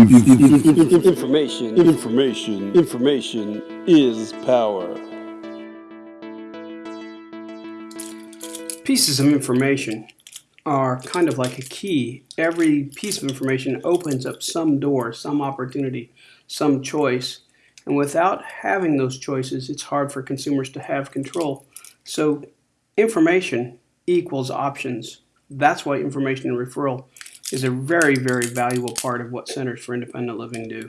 Information, information, information is power. Pieces of information are kind of like a key. Every piece of information opens up some door, some opportunity, some choice. And without having those choices, it's hard for consumers to have control. So information equals options. That's why information and referral is a very, very valuable part of what Centers for Independent Living do.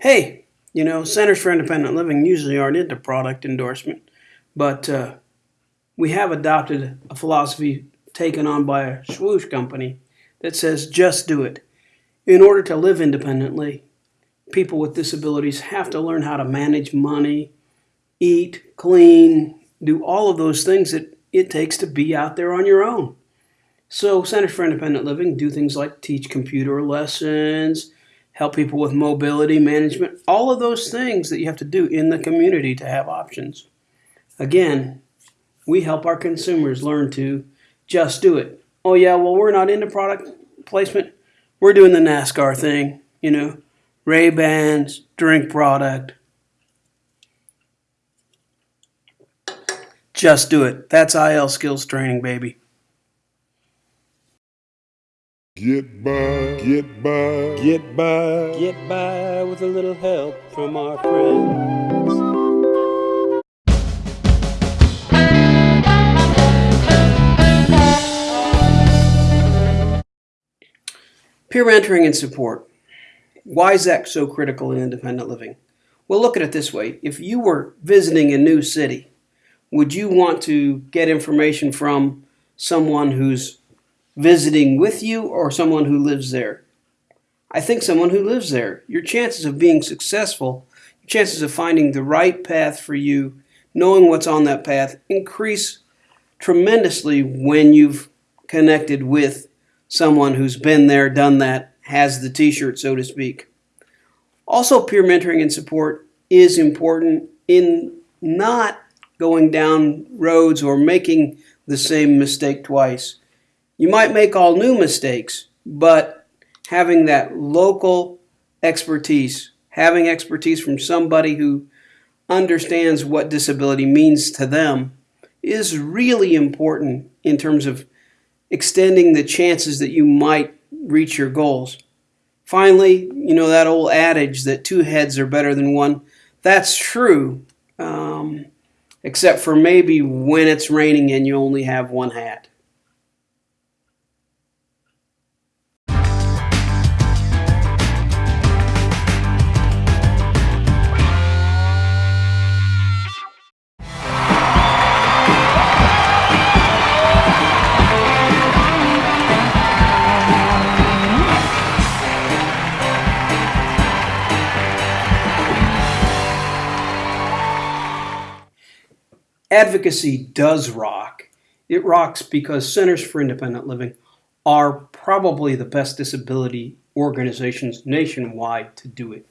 Hey, you know, Centers for Independent Living usually aren't into product endorsement, but uh, we have adopted a philosophy taken on by a swoosh company that says just do it. In order to live independently, people with disabilities have to learn how to manage money, eat, clean, do all of those things that it takes to be out there on your own. So Centers for Independent Living do things like teach computer lessons, help people with mobility management, all of those things that you have to do in the community to have options. Again, we help our consumers learn to just do it. Oh yeah, well we're not into product placement. We're doing the NASCAR thing, you know, Ray Bans, drink product. Just do it. That's IL skills training, baby. Get by, get by, get by, Get by with a little help from our friends. Peer mentoring and support. Why is that so critical in independent living? Well, look at it this way. If you were visiting a new city, would you want to get information from someone who's visiting with you or someone who lives there? I think someone who lives there. Your chances of being successful, your chances of finding the right path for you, knowing what's on that path, increase tremendously when you've connected with someone who's been there, done that, has the t shirt, so to speak. Also, peer mentoring and support is important in not going down roads or making the same mistake twice. You might make all new mistakes, but having that local expertise, having expertise from somebody who understands what disability means to them, is really important in terms of extending the chances that you might reach your goals. Finally, you know that old adage that two heads are better than one. That's true, um, except for maybe when it's raining and you only have one hat. Advocacy does rock. It rocks because Centers for Independent Living are probably the best disability organizations nationwide to do it.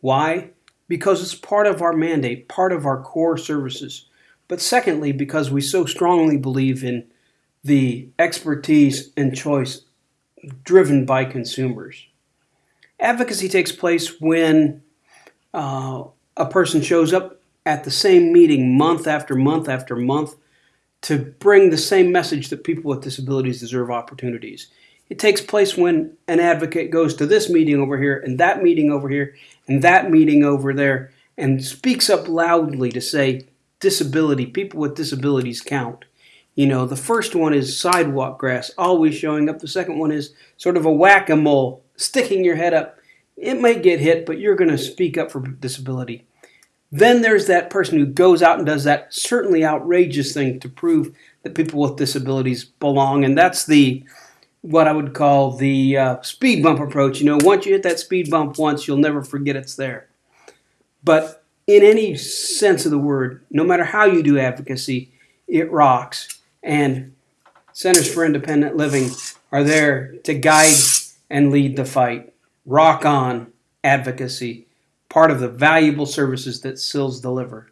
Why? Because it's part of our mandate, part of our core services. But secondly, because we so strongly believe in the expertise and choice driven by consumers. Advocacy takes place when uh, a person shows up at the same meeting month after month after month to bring the same message that people with disabilities deserve opportunities. It takes place when an advocate goes to this meeting over here and that meeting over here and that meeting over there and speaks up loudly to say disability, people with disabilities count. You know, the first one is sidewalk grass, always showing up. The second one is sort of a whack a mole, sticking your head up. It may get hit, but you're going to speak up for disability. Then there's that person who goes out and does that certainly outrageous thing to prove that people with disabilities belong, and that's the what I would call the uh, speed bump approach. You know, once you hit that speed bump once, you'll never forget it's there. But in any sense of the word, no matter how you do advocacy, it rocks. And Centers for Independent Living are there to guide and lead the fight. Rock on advocacy, part of the valuable services that CILs deliver.